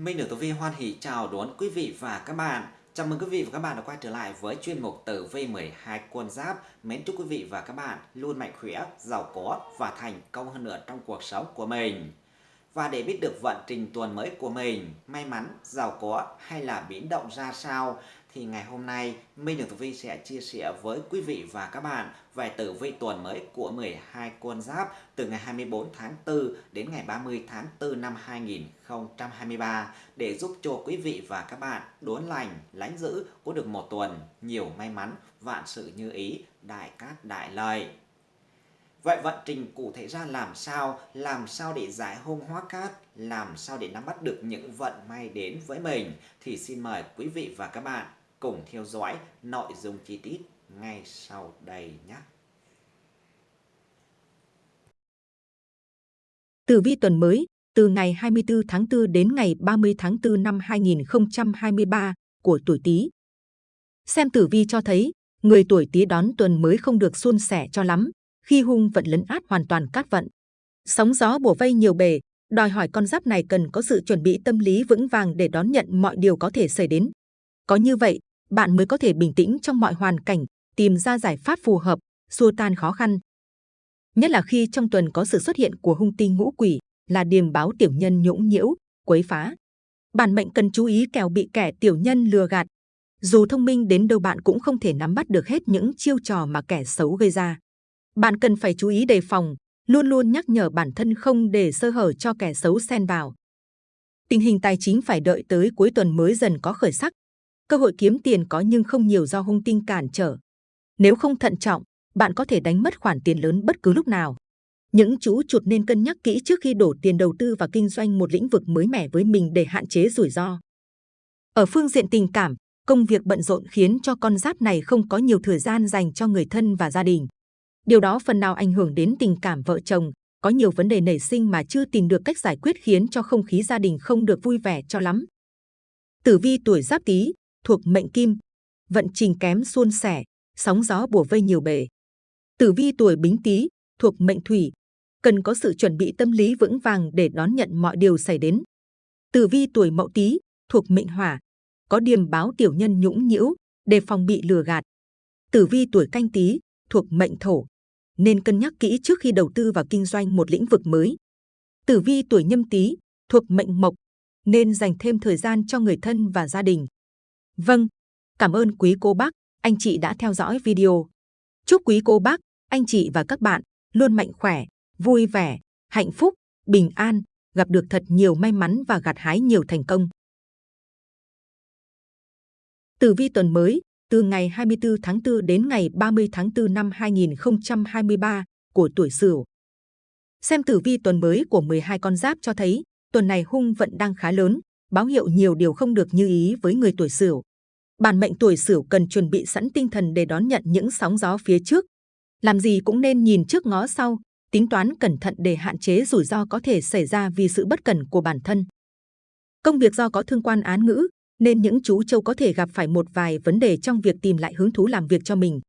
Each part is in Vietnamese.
Minh được Tử Vi hoan hỷ chào đón quý vị và các bạn. Chào mừng quý vị và các bạn đã quay trở lại với chuyên mục Tử Vi 12 quân giáp. Mến chúc quý vị và các bạn luôn mạnh khỏe, giàu có và thành công hơn nữa trong cuộc sống của mình. Và để biết được vận trình tuần mới của mình, may mắn, giàu có hay là biến động ra sao thì ngày hôm nay Minh Đường Tử Vi sẽ chia sẻ với quý vị và các bạn về tử vi tuần mới của 12 con giáp từ ngày 24 tháng 4 đến ngày 30 tháng 4 năm 2023 để giúp cho quý vị và các bạn đốn lành, lánh giữ có được một tuần nhiều may mắn, vạn sự như ý, đại cát đại lợi. Vậy vận trình cụ thể ra làm sao? Làm sao để giải hung hóa cát? Làm sao để nắm bắt được những vận may đến với mình? Thì xin mời quý vị và các bạn cùng theo dõi nội dung chi tiết ngay sau đây nhé. Tử vi tuần mới từ ngày 24 tháng 4 đến ngày 30 tháng 4 năm 2023 của tuổi Tý. Xem tử vi cho thấy, người tuổi Tý đón tuần mới không được suôn sẻ cho lắm, khi hung vận lấn át hoàn toàn cát vận. Sóng gió bổ vây nhiều bề, đòi hỏi con giáp này cần có sự chuẩn bị tâm lý vững vàng để đón nhận mọi điều có thể xảy đến. Có như vậy, bạn mới có thể bình tĩnh trong mọi hoàn cảnh, tìm ra giải pháp phù hợp, xua tan khó khăn. Nhất là khi trong tuần có sự xuất hiện của hung tinh ngũ quỷ, là điềm báo tiểu nhân nhũng nhiễu, quấy phá. Bản mệnh cần chú ý kẻo bị kẻ tiểu nhân lừa gạt. Dù thông minh đến đâu bạn cũng không thể nắm bắt được hết những chiêu trò mà kẻ xấu gây ra. Bạn cần phải chú ý đề phòng, luôn luôn nhắc nhở bản thân không để sơ hở cho kẻ xấu xen vào. Tình hình tài chính phải đợi tới cuối tuần mới dần có khởi sắc, Cơ hội kiếm tiền có nhưng không nhiều do hung tinh cản trở. Nếu không thận trọng, bạn có thể đánh mất khoản tiền lớn bất cứ lúc nào. Những chú chuột nên cân nhắc kỹ trước khi đổ tiền đầu tư vào kinh doanh một lĩnh vực mới mẻ với mình để hạn chế rủi ro. Ở phương diện tình cảm, công việc bận rộn khiến cho con giáp này không có nhiều thời gian dành cho người thân và gia đình. Điều đó phần nào ảnh hưởng đến tình cảm vợ chồng, có nhiều vấn đề nảy sinh mà chưa tìm được cách giải quyết khiến cho không khí gia đình không được vui vẻ cho lắm. Tử vi tuổi giáp tý, thuộc mệnh kim, vận trình kém suôn sẻ, sóng gió bùa vây nhiều bể. Tử vi tuổi bính tý, thuộc mệnh thủy, cần có sự chuẩn bị tâm lý vững vàng để đón nhận mọi điều xảy đến. Tử vi tuổi mậu tý, thuộc mệnh hỏa, có điềm báo tiểu nhân nhũng nhiễu, đề phòng bị lừa gạt. Tử vi tuổi canh tý, thuộc mệnh thổ, nên cân nhắc kỹ trước khi đầu tư vào kinh doanh một lĩnh vực mới. Tử vi tuổi nhâm tý, thuộc mệnh mộc, nên dành thêm thời gian cho người thân và gia đình. Vâng, cảm ơn quý cô bác, anh chị đã theo dõi video. Chúc quý cô bác, anh chị và các bạn luôn mạnh khỏe, vui vẻ, hạnh phúc, bình an, gặp được thật nhiều may mắn và gặt hái nhiều thành công. Tử vi tuần mới, từ ngày 24 tháng 4 đến ngày 30 tháng 4 năm 2023 của tuổi Sửu. Xem tử vi tuần mới của 12 con giáp cho thấy, tuần này hung vận đang khá lớn, báo hiệu nhiều điều không được như ý với người tuổi Sửu bản mệnh tuổi Sửu cần chuẩn bị sẵn tinh thần để đón nhận những sóng gió phía trước. Làm gì cũng nên nhìn trước ngó sau, tính toán cẩn thận để hạn chế rủi ro có thể xảy ra vì sự bất cẩn của bản thân. Công việc do có thương quan án ngữ, nên những chú châu có thể gặp phải một vài vấn đề trong việc tìm lại hứng thú làm việc cho mình.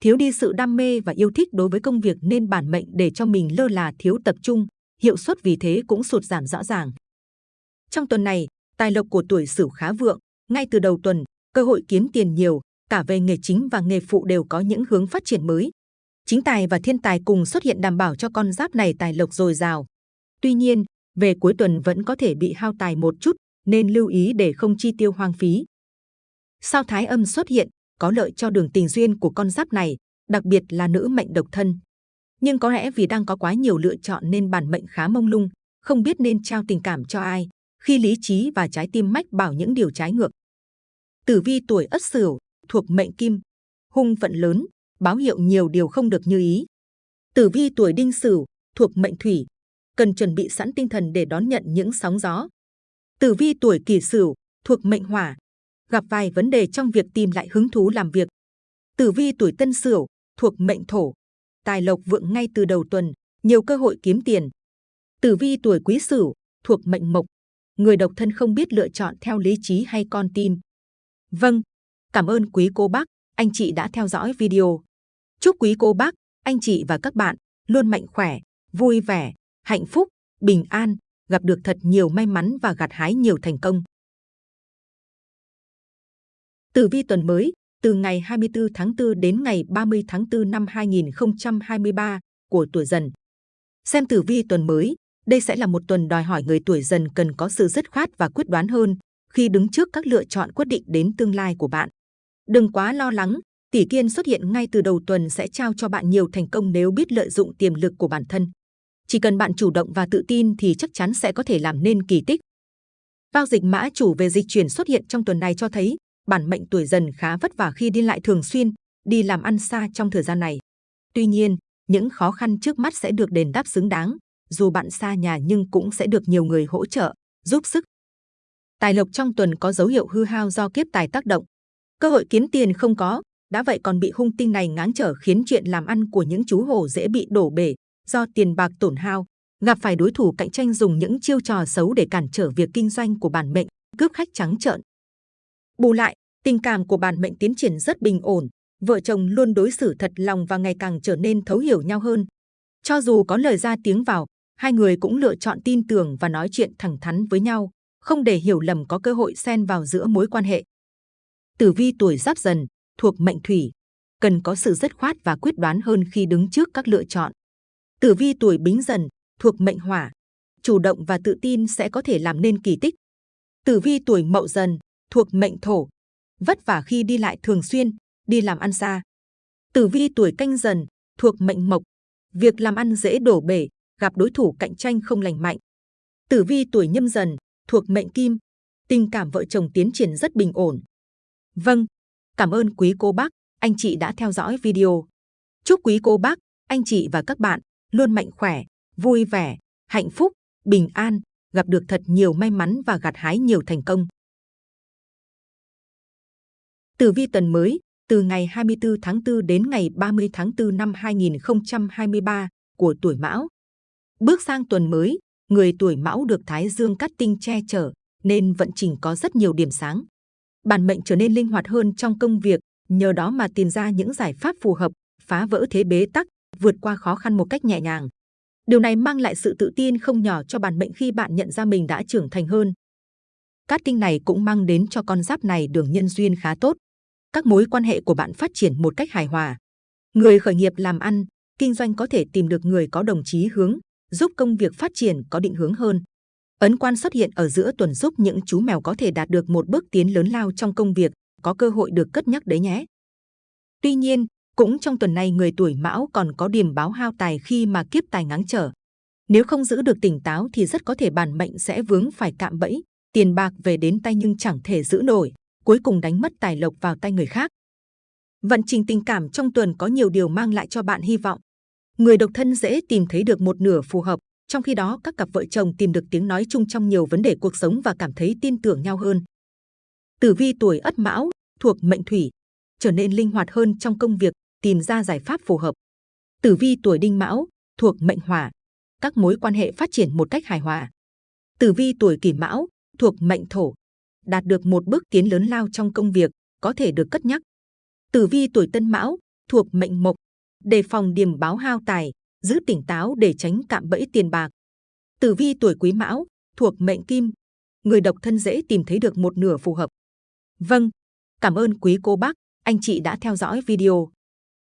Thiếu đi sự đam mê và yêu thích đối với công việc nên bản mệnh để cho mình lơ là thiếu tập trung, hiệu suất vì thế cũng sụt giảm rõ ràng. Trong tuần này, tài lộc của tuổi Sửu khá vượng, ngay từ đầu tuần, cơ hội kiếm tiền nhiều, cả về nghề chính và nghề phụ đều có những hướng phát triển mới. Chính tài và thiên tài cùng xuất hiện đảm bảo cho con giáp này tài lộc dồi dào. Tuy nhiên, về cuối tuần vẫn có thể bị hao tài một chút, nên lưu ý để không chi tiêu hoang phí. Sao thái âm xuất hiện, có lợi cho đường tình duyên của con giáp này, đặc biệt là nữ mệnh độc thân. Nhưng có lẽ vì đang có quá nhiều lựa chọn nên bản mệnh khá mông lung, không biết nên trao tình cảm cho ai, khi lý trí và trái tim mách bảo những điều trái ngược. Tử vi tuổi Ất Sửu thuộc mệnh Kim, hung vận lớn, báo hiệu nhiều điều không được như ý. Tử vi tuổi Đinh Sửu thuộc mệnh Thủy, cần chuẩn bị sẵn tinh thần để đón nhận những sóng gió. Tử vi tuổi Kỷ Sửu thuộc mệnh Hỏa, gặp vài vấn đề trong việc tìm lại hứng thú làm việc. Tử vi tuổi Tân Sửu thuộc mệnh Thổ, tài lộc vượng ngay từ đầu tuần, nhiều cơ hội kiếm tiền. Tử vi tuổi Quý Sửu thuộc mệnh Mộc, người độc thân không biết lựa chọn theo lý trí hay con tim. Vâng, cảm ơn quý cô bác, anh chị đã theo dõi video. Chúc quý cô bác, anh chị và các bạn luôn mạnh khỏe, vui vẻ, hạnh phúc, bình an, gặp được thật nhiều may mắn và gặt hái nhiều thành công. Tử vi tuần mới, từ ngày 24 tháng 4 đến ngày 30 tháng 4 năm 2023 của tuổi dần. Xem tử vi tuần mới, đây sẽ là một tuần đòi hỏi người tuổi dần cần có sự dứt khoát và quyết đoán hơn khi đứng trước các lựa chọn quyết định đến tương lai của bạn. Đừng quá lo lắng, tỷ kiên xuất hiện ngay từ đầu tuần sẽ trao cho bạn nhiều thành công nếu biết lợi dụng tiềm lực của bản thân. Chỉ cần bạn chủ động và tự tin thì chắc chắn sẽ có thể làm nên kỳ tích. Bao dịch mã chủ về dịch chuyển xuất hiện trong tuần này cho thấy bản mệnh tuổi dần khá vất vả khi đi lại thường xuyên, đi làm ăn xa trong thời gian này. Tuy nhiên, những khó khăn trước mắt sẽ được đền đáp xứng đáng, dù bạn xa nhà nhưng cũng sẽ được nhiều người hỗ trợ, giúp sức. Tài lộc trong tuần có dấu hiệu hư hao do kiếp tài tác động. Cơ hội kiếm tiền không có, đã vậy còn bị hung tinh này ngáng trở khiến chuyện làm ăn của những chú hổ dễ bị đổ bể do tiền bạc tổn hao, gặp phải đối thủ cạnh tranh dùng những chiêu trò xấu để cản trở việc kinh doanh của bản mệnh, cướp khách trắng trợn. Bù lại, tình cảm của bản mệnh tiến triển rất bình ổn, vợ chồng luôn đối xử thật lòng và ngày càng trở nên thấu hiểu nhau hơn. Cho dù có lời ra tiếng vào, hai người cũng lựa chọn tin tưởng và nói chuyện thẳng thắn với nhau, không để hiểu lầm có cơ hội xen vào giữa mối quan hệ. Tử vi tuổi giáp dần, thuộc mệnh thủy, cần có sự dứt khoát và quyết đoán hơn khi đứng trước các lựa chọn. Tử vi tuổi bính dần, thuộc mệnh hỏa, chủ động và tự tin sẽ có thể làm nên kỳ tích. Tử vi tuổi mậu dần, thuộc mệnh thổ, vất vả khi đi lại thường xuyên, đi làm ăn xa. Tử vi tuổi canh dần, thuộc mệnh mộc, việc làm ăn dễ đổ bể, gặp đối thủ cạnh tranh không lành mạnh. Tử vi tuổi nhâm dần, thuộc mệnh kim, tình cảm vợ chồng tiến triển rất bình ổn. Vâng, cảm ơn quý cô bác, anh chị đã theo dõi video. Chúc quý cô bác, anh chị và các bạn luôn mạnh khỏe, vui vẻ, hạnh phúc, bình an, gặp được thật nhiều may mắn và gặt hái nhiều thành công. Tử vi tuần mới, từ ngày 24 tháng 4 đến ngày 30 tháng 4 năm 2023 của tuổi Mão. Bước sang tuần mới, người tuổi Mão được Thái Dương cắt tinh che chở, nên vận trình có rất nhiều điểm sáng. Bản mệnh trở nên linh hoạt hơn trong công việc, nhờ đó mà tìm ra những giải pháp phù hợp, phá vỡ thế bế tắc, vượt qua khó khăn một cách nhẹ nhàng. Điều này mang lại sự tự tin không nhỏ cho bản mệnh khi bạn nhận ra mình đã trưởng thành hơn. Cát tinh này cũng mang đến cho con giáp này đường nhân duyên khá tốt. Các mối quan hệ của bạn phát triển một cách hài hòa. Người khởi nghiệp làm ăn, kinh doanh có thể tìm được người có đồng chí hướng, giúp công việc phát triển có định hướng hơn. Ấn quan xuất hiện ở giữa tuần giúp những chú mèo có thể đạt được một bước tiến lớn lao trong công việc, có cơ hội được cất nhắc đấy nhé. Tuy nhiên, cũng trong tuần này người tuổi mão còn có điểm báo hao tài khi mà kiếp tài ngáng trở. Nếu không giữ được tỉnh táo thì rất có thể bản mệnh sẽ vướng phải cạm bẫy, tiền bạc về đến tay nhưng chẳng thể giữ nổi, cuối cùng đánh mất tài lộc vào tay người khác. Vận trình tình cảm trong tuần có nhiều điều mang lại cho bạn hy vọng. Người độc thân dễ tìm thấy được một nửa phù hợp, trong khi đó các cặp vợ chồng tìm được tiếng nói chung trong nhiều vấn đề cuộc sống và cảm thấy tin tưởng nhau hơn. Tử vi tuổi Ất Mão thuộc mệnh Thủy, trở nên linh hoạt hơn trong công việc, tìm ra giải pháp phù hợp. Tử vi tuổi Đinh Mão thuộc mệnh Hỏa, các mối quan hệ phát triển một cách hài hòa. Tử vi tuổi Kỷ Mão thuộc mệnh Thổ, đạt được một bước tiến lớn lao trong công việc, có thể được cất nhắc. Tử vi tuổi Tân Mão thuộc mệnh Mộc, đề phòng điểm báo hao tài, giữ tỉnh táo để tránh cạm bẫy tiền bạc. Tử vi tuổi Quý Mão thuộc mệnh Kim, người độc thân dễ tìm thấy được một nửa phù hợp. Vâng, cảm ơn quý cô bác, anh chị đã theo dõi video.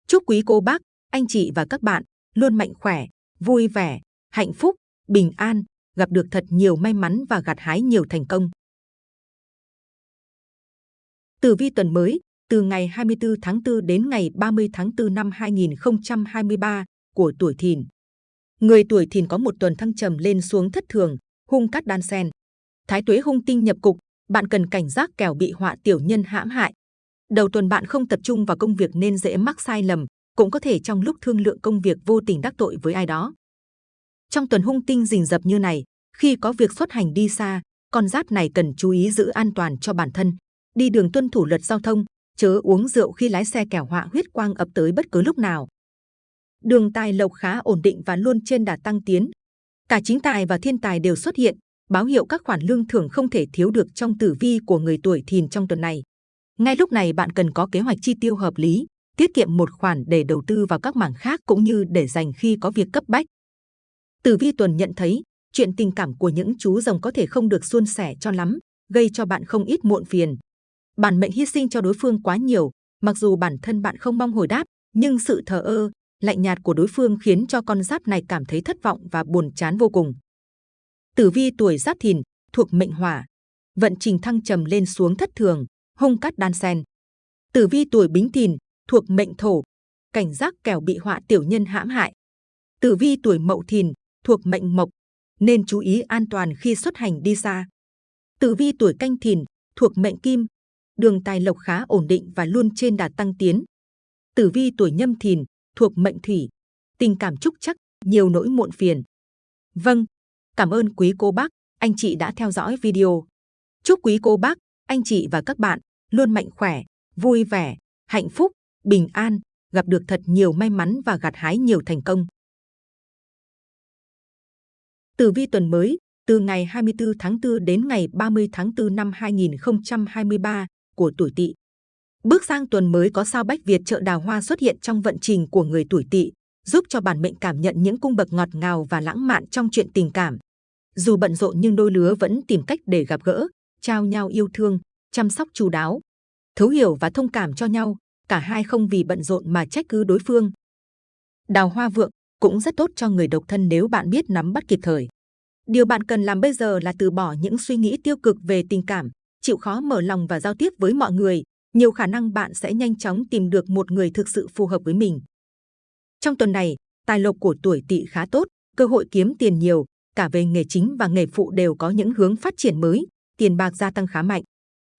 Chúc quý cô bác, anh chị và các bạn luôn mạnh khỏe, vui vẻ, hạnh phúc, bình an, gặp được thật nhiều may mắn và gặt hái nhiều thành công. Tử vi tuần mới, từ ngày 24 tháng 4 đến ngày 30 tháng 4 năm 2023 của tuổi Thìn. Người tuổi Thìn có một tuần thăng trầm lên xuống thất thường, hung cát đan sen. Thái tuế hung tinh nhập cục, bạn cần cảnh giác kẻo bị họa tiểu nhân hãm hại. Đầu tuần bạn không tập trung vào công việc nên dễ mắc sai lầm, cũng có thể trong lúc thương lượng công việc vô tình đắc tội với ai đó. Trong tuần hung tinh rình rập như này, khi có việc xuất hành đi xa, con giáp này cần chú ý giữ an toàn cho bản thân. Đi đường tuân thủ luật giao thông, chớ uống rượu khi lái xe kẻo họa huyết quang ập tới bất cứ lúc nào. Đường tài lộc khá ổn định và luôn trên đà tăng tiến. Cả chính tài và thiên tài đều xuất hiện, báo hiệu các khoản lương thưởng không thể thiếu được trong tử vi của người tuổi thìn trong tuần này. Ngay lúc này bạn cần có kế hoạch chi tiêu hợp lý, tiết kiệm một khoản để đầu tư vào các mảng khác cũng như để dành khi có việc cấp bách. Tử vi tuần nhận thấy, chuyện tình cảm của những chú rồng có thể không được suôn sẻ cho lắm, gây cho bạn không ít muộn phiền. Bản mệnh hy sinh cho đối phương quá nhiều, mặc dù bản thân bạn không mong hồi đáp, nhưng sự thờ ơ, lạnh nhạt của đối phương khiến cho con giáp này cảm thấy thất vọng và buồn chán vô cùng. Tử vi tuổi giáp thìn, thuộc mệnh hỏa, vận trình thăng trầm lên xuống thất thường, hung cát đan sen. Tử vi tuổi bính thìn, thuộc mệnh thổ, cảnh giác kẻo bị họa tiểu nhân hãm hại. Tử vi tuổi mậu thìn, thuộc mệnh mộc, nên chú ý an toàn khi xuất hành đi xa. Tử vi tuổi canh thìn, thuộc mệnh kim, đường tài lộc khá ổn định và luôn trên đà tăng tiến. Tử vi tuổi nhâm thìn, thuộc mệnh thủy, tình cảm trúc chắc, nhiều nỗi muộn phiền. Vâng, cảm ơn quý cô bác, anh chị đã theo dõi video. Chúc quý cô bác, anh chị và các bạn luôn mạnh khỏe, vui vẻ, hạnh phúc, bình an, gặp được thật nhiều may mắn và gặt hái nhiều thành công. Tử vi tuần mới, từ ngày 24 tháng 4 đến ngày 30 tháng 4 năm 2023 của tuổi Tỵ. Bước sang tuần mới có sao Bách Việt trợ đào hoa xuất hiện trong vận trình của người tuổi Tỵ, giúp cho bản mệnh cảm nhận những cung bậc ngọt ngào và lãng mạn trong chuyện tình cảm. Dù bận rộn nhưng đôi lứa vẫn tìm cách để gặp gỡ, trao nhau yêu thương, chăm sóc chu đáo, thấu hiểu và thông cảm cho nhau. Cả hai không vì bận rộn mà trách cứ đối phương. Đào hoa vượng cũng rất tốt cho người độc thân nếu bạn biết nắm bắt kịp thời. Điều bạn cần làm bây giờ là từ bỏ những suy nghĩ tiêu cực về tình cảm, chịu khó mở lòng và giao tiếp với mọi người. Nhiều khả năng bạn sẽ nhanh chóng tìm được một người thực sự phù hợp với mình. Trong tuần này, tài lộc của tuổi tỵ khá tốt, cơ hội kiếm tiền nhiều, cả về nghề chính và nghề phụ đều có những hướng phát triển mới, tiền bạc gia tăng khá mạnh.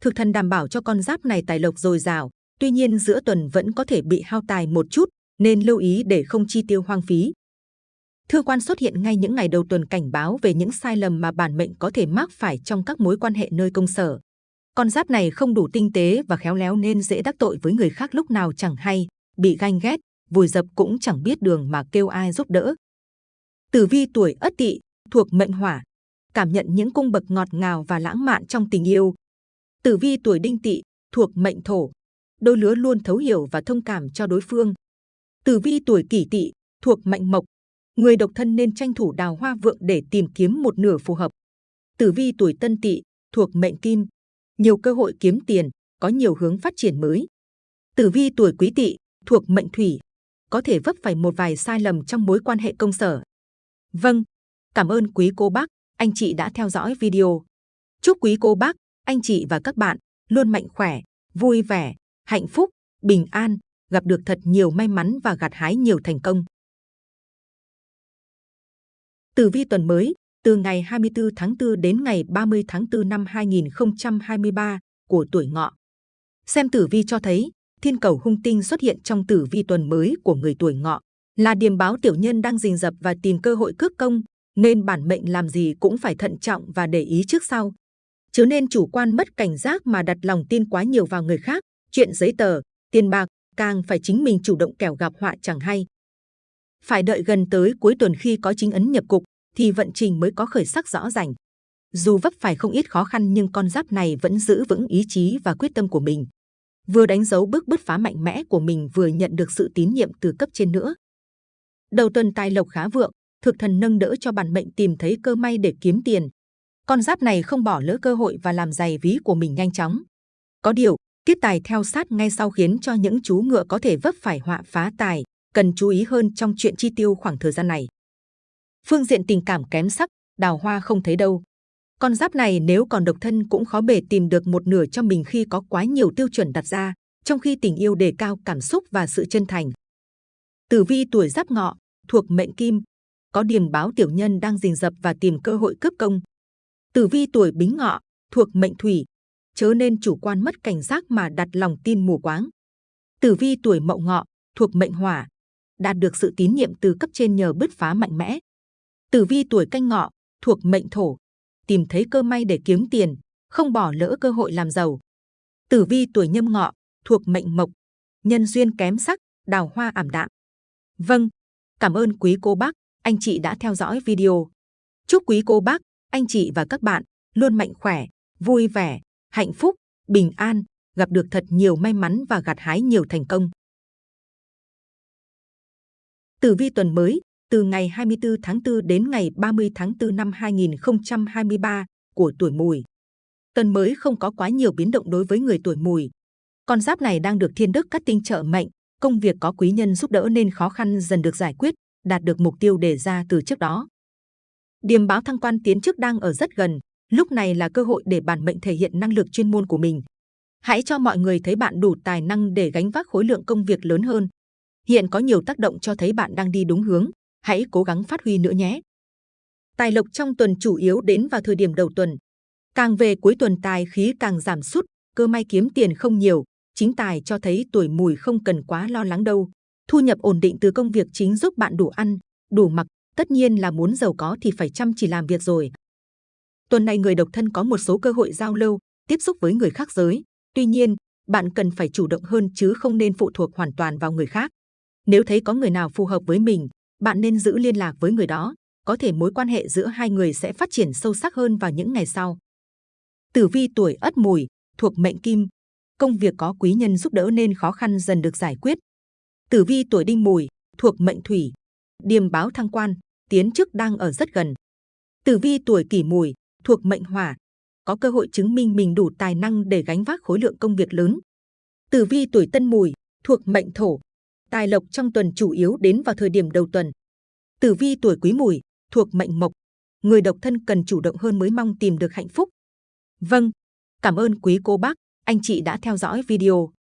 Thực thần đảm bảo cho con giáp này tài lộc dồi dào, tuy nhiên giữa tuần vẫn có thể bị hao tài một chút, nên lưu ý để không chi tiêu hoang phí. Thư quan xuất hiện ngay những ngày đầu tuần cảnh báo về những sai lầm mà bản mệnh có thể mắc phải trong các mối quan hệ nơi công sở. Con giáp này không đủ tinh tế và khéo léo nên dễ đắc tội với người khác lúc nào chẳng hay, bị ganh ghét, vùi dập cũng chẳng biết đường mà kêu ai giúp đỡ. Tử vi tuổi Ất Tỵ thuộc mệnh Hỏa, cảm nhận những cung bậc ngọt ngào và lãng mạn trong tình yêu. Tử vi tuổi Đinh Tỵ thuộc mệnh Thổ, đôi lứa luôn thấu hiểu và thông cảm cho đối phương. Tử vi tuổi Kỷ Tỵ thuộc mệnh Mộc, người độc thân nên tranh thủ đào hoa vượng để tìm kiếm một nửa phù hợp. Tử vi tuổi Tân Tỵ thuộc mệnh Kim, nhiều cơ hội kiếm tiền, có nhiều hướng phát triển mới. Tử vi tuổi Quý Tỵ thuộc mệnh Thủy, có thể vấp phải một vài sai lầm trong mối quan hệ công sở. Vâng, cảm ơn quý cô bác, anh chị đã theo dõi video. Chúc quý cô bác, anh chị và các bạn luôn mạnh khỏe, vui vẻ, hạnh phúc, bình an, gặp được thật nhiều may mắn và gặt hái nhiều thành công. Tử vi tuần mới, từ ngày 24 tháng 4 đến ngày 30 tháng 4 năm 2023 của tuổi ngọ. Xem tử vi cho thấy, thiên cầu hung tinh xuất hiện trong tử vi tuần mới của người tuổi ngọ, là điềm báo tiểu nhân đang rình rập và tìm cơ hội cướp công, nên bản mệnh làm gì cũng phải thận trọng và để ý trước sau. Chứ nên chủ quan mất cảnh giác mà đặt lòng tin quá nhiều vào người khác, chuyện giấy tờ, tiền bạc, càng phải chính mình chủ động kẻo gặp họa chẳng hay. Phải đợi gần tới cuối tuần khi có chính ấn nhập cục, thì vận trình mới có khởi sắc rõ ràng. Dù vấp phải không ít khó khăn nhưng con giáp này vẫn giữ vững ý chí và quyết tâm của mình. Vừa đánh dấu bước bứt phá mạnh mẽ của mình vừa nhận được sự tín nhiệm từ cấp trên nữa. Đầu tuần tài lộc khá vượng, thực thần nâng đỡ cho bản mệnh tìm thấy cơ may để kiếm tiền. Con giáp này không bỏ lỡ cơ hội và làm dày ví của mình nhanh chóng. Có điều, tiết tài theo sát ngay sau khiến cho những chú ngựa có thể vấp phải họa phá tài, cần chú ý hơn trong chuyện chi tiêu khoảng thời gian này. Phương diện tình cảm kém sắc, đào hoa không thấy đâu. Con giáp này nếu còn độc thân cũng khó bề tìm được một nửa cho mình khi có quá nhiều tiêu chuẩn đặt ra, trong khi tình yêu đề cao cảm xúc và sự chân thành. Tử vi tuổi giáp ngọ, thuộc mệnh kim, có điềm báo tiểu nhân đang rình rập và tìm cơ hội cướp công. Tử vi tuổi bính ngọ, thuộc mệnh thủy, chớ nên chủ quan mất cảnh giác mà đặt lòng tin mù quáng. Tử vi tuổi mậu ngọ, thuộc mệnh hỏa, đạt được sự tín nhiệm từ cấp trên nhờ bứt phá mạnh mẽ. Tử vi tuổi canh ngọ, thuộc mệnh thổ, tìm thấy cơ may để kiếm tiền, không bỏ lỡ cơ hội làm giàu. Tử vi tuổi nhâm ngọ, thuộc mệnh mộc, nhân duyên kém sắc, đào hoa ảm đạm. Vâng, cảm ơn quý cô bác, anh chị đã theo dõi video. Chúc quý cô bác, anh chị và các bạn luôn mạnh khỏe, vui vẻ, hạnh phúc, bình an, gặp được thật nhiều may mắn và gặt hái nhiều thành công. Tử vi tuần mới, từ ngày 24 tháng 4 đến ngày 30 tháng 4 năm 2023 của tuổi mùi. Tuần mới không có quá nhiều biến động đối với người tuổi mùi. Con giáp này đang được thiên đức cắt tinh trợ mệnh, công việc có quý nhân giúp đỡ nên khó khăn dần được giải quyết, đạt được mục tiêu đề ra từ trước đó. điểm báo thăng quan tiến chức đang ở rất gần, lúc này là cơ hội để bản mệnh thể hiện năng lực chuyên môn của mình. Hãy cho mọi người thấy bạn đủ tài năng để gánh vác khối lượng công việc lớn hơn. Hiện có nhiều tác động cho thấy bạn đang đi đúng hướng, hãy cố gắng phát huy nữa nhé. Tài lộc trong tuần chủ yếu đến vào thời điểm đầu tuần. Càng về cuối tuần tài khí càng giảm sút, cơ may kiếm tiền không nhiều, chính tài cho thấy tuổi mùi không cần quá lo lắng đâu. Thu nhập ổn định từ công việc chính giúp bạn đủ ăn, đủ mặc, tất nhiên là muốn giàu có thì phải chăm chỉ làm việc rồi. Tuần này người độc thân có một số cơ hội giao lưu, tiếp xúc với người khác giới. Tuy nhiên, bạn cần phải chủ động hơn chứ không nên phụ thuộc hoàn toàn vào người khác. Nếu thấy có người nào phù hợp với mình, bạn nên giữ liên lạc với người đó. Có thể mối quan hệ giữa hai người sẽ phát triển sâu sắc hơn vào những ngày sau. Tử vi tuổi Ất Mùi thuộc mệnh Kim, công việc có quý nhân giúp đỡ nên khó khăn dần được giải quyết. Tử vi tuổi Đinh Mùi thuộc mệnh Thủy, điềm báo thăng quan, tiến chức đang ở rất gần. Tử vi tuổi Kỷ Mùi thuộc mệnh Hỏa, có cơ hội chứng minh mình đủ tài năng để gánh vác khối lượng công việc lớn. Tử vi tuổi Tân Mùi thuộc mệnh Thổ, tài lộc trong tuần chủ yếu đến vào thời điểm đầu tuần. Tử vi tuổi Quý Mùi thuộc mệnh Mộc, người độc thân cần chủ động hơn mới mong tìm được hạnh phúc. Vâng, cảm ơn quý cô bác, anh chị đã theo dõi video.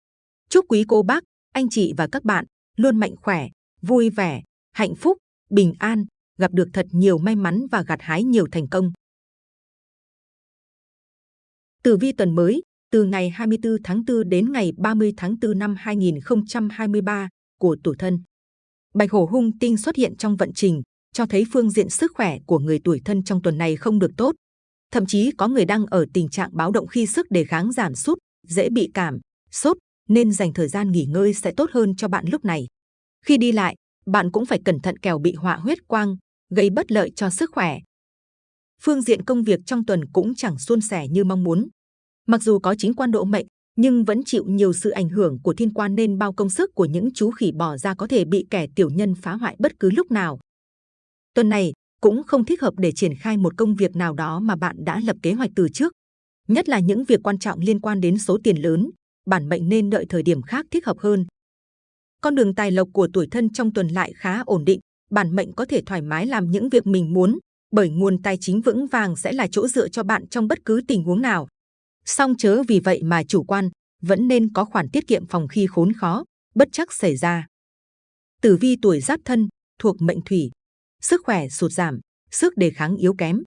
Chúc quý cô bác, anh chị và các bạn luôn mạnh khỏe, vui vẻ, hạnh phúc, bình an, gặp được thật nhiều may mắn và gặt hái nhiều thành công. Tử vi tuần mới, từ ngày 24 tháng 4 đến ngày 30 tháng 4 năm 2023 của tuổi thân. Bạch hổ hung tinh xuất hiện trong vận trình, cho thấy phương diện sức khỏe của người tuổi thân trong tuần này không được tốt. Thậm chí có người đang ở tình trạng báo động khi sức đề kháng giảm sút, dễ bị cảm, sốt, nên dành thời gian nghỉ ngơi sẽ tốt hơn cho bạn lúc này. Khi đi lại, bạn cũng phải cẩn thận kẻo bị họa huyết quang, gây bất lợi cho sức khỏe. Phương diện công việc trong tuần cũng chẳng suôn sẻ như mong muốn. Mặc dù có chính quan độ mệnh, nhưng vẫn chịu nhiều sự ảnh hưởng của thiên quan nên bao công sức của những chú khỉ bỏ ra có thể bị kẻ tiểu nhân phá hoại bất cứ lúc nào. Tuần này cũng không thích hợp để triển khai một công việc nào đó mà bạn đã lập kế hoạch từ trước. Nhất là những việc quan trọng liên quan đến số tiền lớn, bản mệnh nên đợi thời điểm khác thích hợp hơn. Con đường tài lộc của tuổi thân trong tuần lại khá ổn định, bản mệnh có thể thoải mái làm những việc mình muốn, bởi nguồn tài chính vững vàng sẽ là chỗ dựa cho bạn trong bất cứ tình huống nào. Song chớ vì vậy mà chủ quan, vẫn nên có khoản tiết kiệm phòng khi khốn khó, bất chắc xảy ra. Tử vi tuổi giáp thân, thuộc mệnh thủy, sức khỏe sụt giảm, sức đề kháng yếu kém.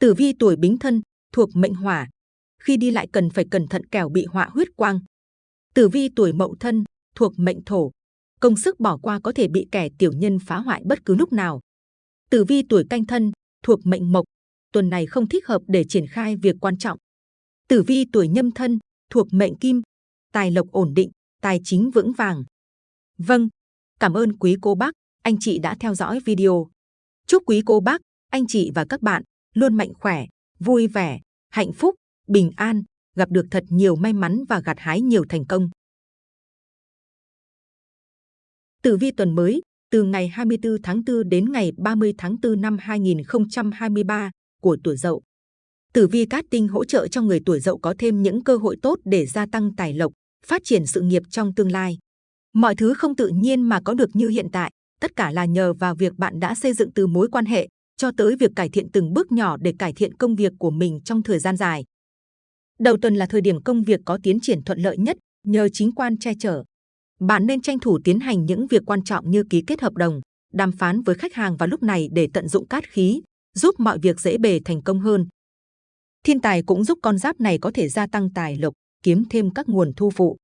Tử vi tuổi bính thân, thuộc mệnh hỏa, khi đi lại cần phải cẩn thận kẻo bị họa huyết quang. Tử vi tuổi mậu thân, thuộc mệnh thổ, công sức bỏ qua có thể bị kẻ tiểu nhân phá hoại bất cứ lúc nào. Tử vi tuổi canh thân, thuộc mệnh mộc, tuần này không thích hợp để triển khai việc quan trọng. Tử vi tuổi nhâm thân, thuộc mệnh kim, tài lộc ổn định, tài chính vững vàng. Vâng, cảm ơn quý cô bác, anh chị đã theo dõi video. Chúc quý cô bác, anh chị và các bạn luôn mạnh khỏe, vui vẻ, hạnh phúc, bình an, gặp được thật nhiều may mắn và gặt hái nhiều thành công. Tử vi tuần mới, từ ngày 24 tháng 4 đến ngày 30 tháng 4 năm 2023 của tuổi Dậu. Tử vi cát tinh hỗ trợ cho người tuổi Dậu có thêm những cơ hội tốt để gia tăng tài lộc, phát triển sự nghiệp trong tương lai. Mọi thứ không tự nhiên mà có được như hiện tại, tất cả là nhờ vào việc bạn đã xây dựng từ mối quan hệ cho tới việc cải thiện từng bước nhỏ để cải thiện công việc của mình trong thời gian dài. Đầu tuần là thời điểm công việc có tiến triển thuận lợi nhất nhờ chính quan che chở. Bạn nên tranh thủ tiến hành những việc quan trọng như ký kết hợp đồng, đàm phán với khách hàng vào lúc này để tận dụng cát khí, giúp mọi việc dễ bề thành công hơn. Thiên tài cũng giúp con giáp này có thể gia tăng tài lộc, kiếm thêm các nguồn thu phụ.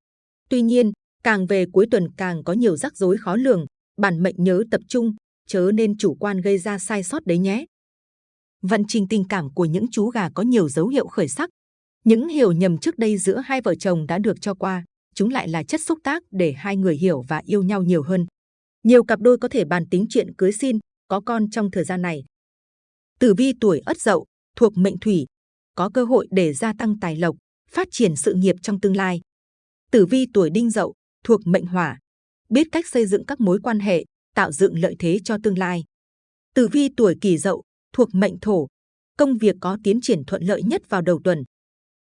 Tuy nhiên, càng về cuối tuần càng có nhiều rắc rối khó lường, bản mệnh nhớ tập trung, chớ nên chủ quan gây ra sai sót đấy nhé. Vận trình tình cảm của những chú gà có nhiều dấu hiệu khởi sắc. Những hiểu nhầm trước đây giữa hai vợ chồng đã được cho qua, chúng lại là chất xúc tác để hai người hiểu và yêu nhau nhiều hơn. Nhiều cặp đôi có thể bàn tính chuyện cưới xin, có con trong thời gian này. Tử vi tuổi Ất Dậu thuộc mệnh Thủy, có cơ hội để gia tăng tài lộc, phát triển sự nghiệp trong tương lai. Tử vi tuổi Đinh Dậu thuộc mệnh Hỏa, biết cách xây dựng các mối quan hệ, tạo dựng lợi thế cho tương lai. Tử vi tuổi Kỷ Dậu thuộc mệnh Thổ, công việc có tiến triển thuận lợi nhất vào đầu tuần.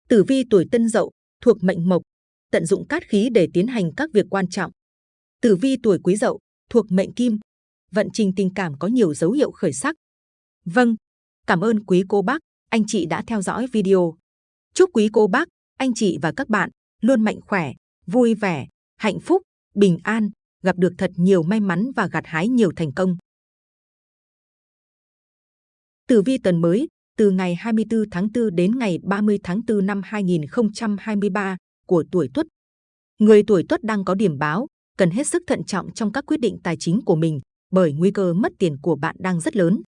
Tử vi tuổi Tân Dậu thuộc mệnh Mộc, tận dụng cát khí để tiến hành các việc quan trọng. Tử vi tuổi Quý Dậu thuộc mệnh Kim, vận trình tình cảm có nhiều dấu hiệu khởi sắc. Vâng, cảm ơn quý cô bác, anh chị đã theo dõi video. Chúc quý cô bác, anh chị và các bạn luôn mạnh khỏe, vui vẻ, hạnh phúc, bình an, gặp được thật nhiều may mắn và gặt hái nhiều thành công. Tử vi tuần mới, từ ngày 24 tháng 4 đến ngày 30 tháng 4 năm 2023 của tuổi Tuất. Người tuổi Tuất đang có điểm báo, cần hết sức thận trọng trong các quyết định tài chính của mình, bởi nguy cơ mất tiền của bạn đang rất lớn.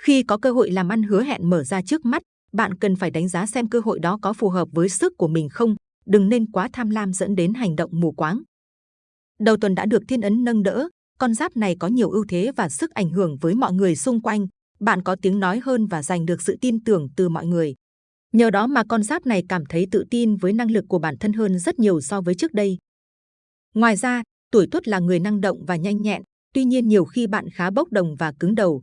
Khi có cơ hội làm ăn hứa hẹn mở ra trước mắt, bạn cần phải đánh giá xem cơ hội đó có phù hợp với sức của mình không, đừng nên quá tham lam dẫn đến hành động mù quáng. Đầu tuần đã được thiên ấn nâng đỡ, con giáp này có nhiều ưu thế và sức ảnh hưởng với mọi người xung quanh, bạn có tiếng nói hơn và giành được sự tin tưởng từ mọi người. Nhờ đó mà con giáp này cảm thấy tự tin với năng lực của bản thân hơn rất nhiều so với trước đây. Ngoài ra, tuổi tuất là người năng động và nhanh nhẹn, tuy nhiên nhiều khi bạn khá bốc đồng và cứng đầu.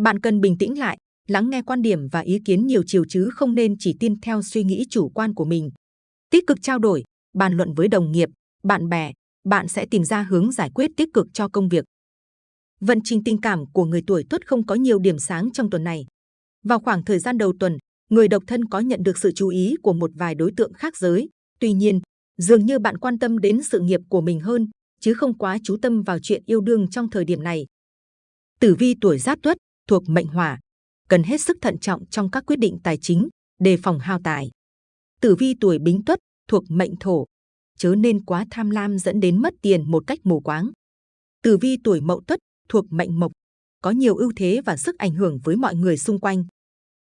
Bạn cần bình tĩnh lại, lắng nghe quan điểm và ý kiến nhiều chiều chứ không nên chỉ tin theo suy nghĩ chủ quan của mình. Tích cực trao đổi, bàn luận với đồng nghiệp, bạn bè, bạn sẽ tìm ra hướng giải quyết tích cực cho công việc. Vận trình tình cảm của người tuổi Tuất không có nhiều điểm sáng trong tuần này. Vào khoảng thời gian đầu tuần, người độc thân có nhận được sự chú ý của một vài đối tượng khác giới. Tuy nhiên, dường như bạn quan tâm đến sự nghiệp của mình hơn, chứ không quá chú tâm vào chuyện yêu đương trong thời điểm này. Tử vi tuổi Giáp Tuất thuộc mệnh Hỏa, cần hết sức thận trọng trong các quyết định tài chính, đề phòng hao tài. Tử vi tuổi Bính Tuất thuộc mệnh Thổ, chớ nên quá tham lam dẫn đến mất tiền một cách mù quáng. Tử vi tuổi Mậu Tuất thuộc mệnh Mộc, có nhiều ưu thế và sức ảnh hưởng với mọi người xung quanh.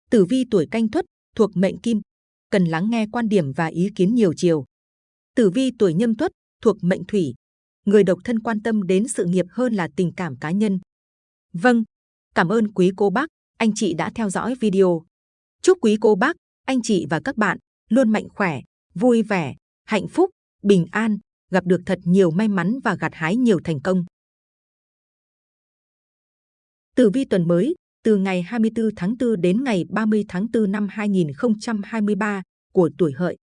Tử vi tuổi Canh Tuất thuộc mệnh Kim, cần lắng nghe quan điểm và ý kiến nhiều chiều. Tử vi tuổi Nhâm Tuất thuộc mệnh Thủy, người độc thân quan tâm đến sự nghiệp hơn là tình cảm cá nhân. Vâng, cảm ơn quý cô bác, anh chị đã theo dõi video. Chúc quý cô bác, anh chị và các bạn luôn mạnh khỏe, vui vẻ, hạnh phúc, bình an, gặp được thật nhiều may mắn và gặt hái nhiều thành công. Tử vi tuần mới, từ ngày 24 tháng 4 đến ngày 30 tháng 4 năm 2023 của tuổi hợi.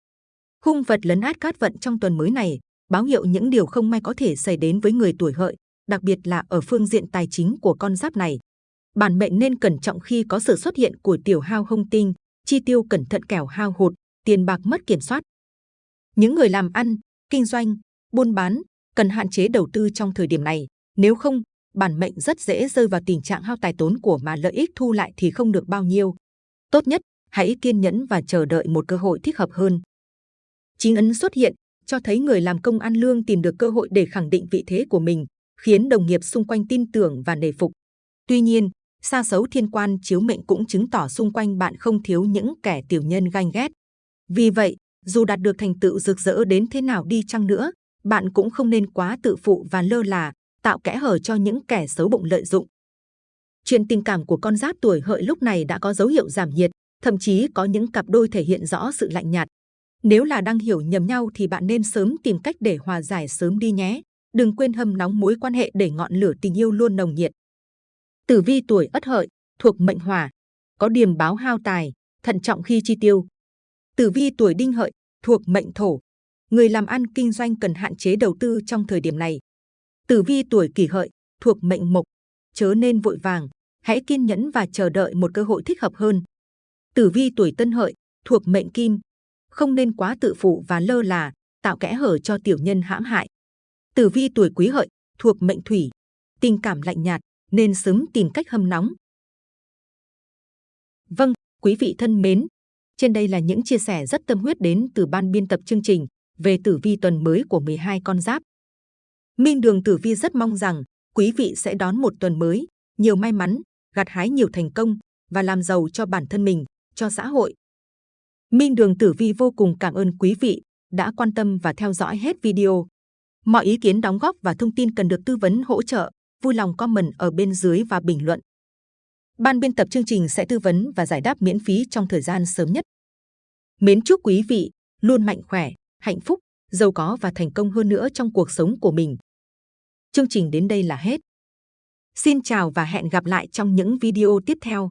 Hung vật lấn át cát vận trong tuần mới này, báo hiệu những điều không may có thể xảy đến với người tuổi hợi, đặc biệt là ở phương diện tài chính của con giáp này. Bản mệnh nên cẩn trọng khi có sự xuất hiện của tiểu hao hung tinh, chi tiêu cẩn thận kẻo hao hụt, tiền bạc mất kiểm soát. Những người làm ăn, kinh doanh, buôn bán cần hạn chế đầu tư trong thời điểm này, nếu không, bản mệnh rất dễ rơi vào tình trạng hao tài tốn của mà lợi ích thu lại thì không được bao nhiêu. Tốt nhất, hãy kiên nhẫn và chờ đợi một cơ hội thích hợp hơn. Chính ấn xuất hiện, cho thấy người làm công ăn lương tìm được cơ hội để khẳng định vị thế của mình, khiến đồng nghiệp xung quanh tin tưởng và nể phục. Tuy nhiên, sa xấu thiên quan chiếu mệnh cũng chứng tỏ xung quanh bạn không thiếu những kẻ tiểu nhân ganh ghét. Vì vậy, dù đạt được thành tựu rực rỡ đến thế nào đi chăng nữa, bạn cũng không nên quá tự phụ và lơ là, tạo kẽ hở cho những kẻ xấu bụng lợi dụng. Chuyện tình cảm của con giáp tuổi hợi lúc này đã có dấu hiệu giảm nhiệt, thậm chí có những cặp đôi thể hiện rõ sự lạnh nhạt. Nếu là đang hiểu nhầm nhau thì bạn nên sớm tìm cách để hòa giải sớm đi nhé. Đừng quên hâm nóng mối quan hệ để ngọn lửa tình yêu luôn nồng nhiệt. Tử vi tuổi Ất Hợi thuộc mệnh Hỏa, có điềm báo hao tài, thận trọng khi chi tiêu. Tử vi tuổi Đinh Hợi thuộc mệnh Thổ, người làm ăn kinh doanh cần hạn chế đầu tư trong thời điểm này. Tử vi tuổi Kỷ Hợi thuộc mệnh Mộc, chớ nên vội vàng, hãy kiên nhẫn và chờ đợi một cơ hội thích hợp hơn. Tử vi tuổi Tân Hợi thuộc mệnh Kim, không nên quá tự phụ và lơ là, tạo kẽ hở cho tiểu nhân hãm hại. Tử vi tuổi Quý Hợi thuộc mệnh Thủy, tình cảm lạnh nhạt, nên sớm tìm cách hâm nóng. Vâng, quý vị thân mến, trên đây là những chia sẻ rất tâm huyết đến từ ban biên tập chương trình về tử vi tuần mới của 12 con giáp. Minh Đường Tử Vi rất mong rằng quý vị sẽ đón một tuần mới, nhiều may mắn, gặt hái nhiều thành công và làm giàu cho bản thân mình, cho xã hội. Minh Đường Tử Vi vô cùng cảm ơn quý vị đã quan tâm và theo dõi hết video. Mọi ý kiến đóng góp và thông tin cần được tư vấn hỗ trợ, vui lòng comment ở bên dưới và bình luận. Ban biên tập chương trình sẽ tư vấn và giải đáp miễn phí trong thời gian sớm nhất. Mến chúc quý vị luôn mạnh khỏe, hạnh phúc, giàu có và thành công hơn nữa trong cuộc sống của mình. Chương trình đến đây là hết. Xin chào và hẹn gặp lại trong những video tiếp theo.